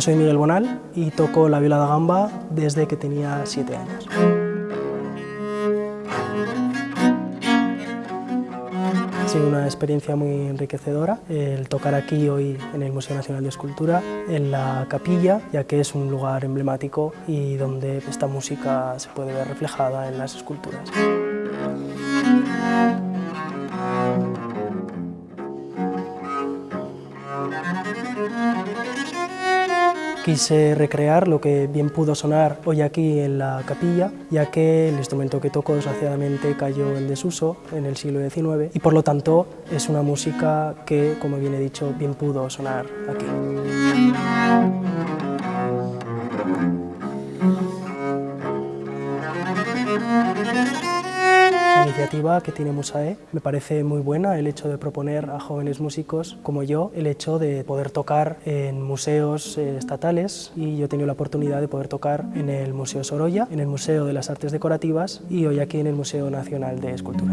soy Miguel Bonal y toco la viola da gamba desde que tenía siete años. Ha sido una experiencia muy enriquecedora el tocar aquí hoy en el Museo Nacional de Escultura, en la capilla, ya que es un lugar emblemático y donde esta música se puede ver reflejada en las esculturas. Quise recrear lo que bien pudo sonar hoy aquí en la capilla, ya que el instrumento que toco desgraciadamente cayó en desuso en el siglo XIX y por lo tanto es una música que, como bien he dicho, bien pudo sonar aquí. Iniciativa que tiene Musae me parece muy buena el hecho de proponer a jóvenes músicos como yo el hecho de poder tocar en museos eh, estatales y yo he tenido la oportunidad de poder tocar en el Museo Sorolla, en el Museo de las Artes Decorativas y hoy aquí en el Museo Nacional de Escultura.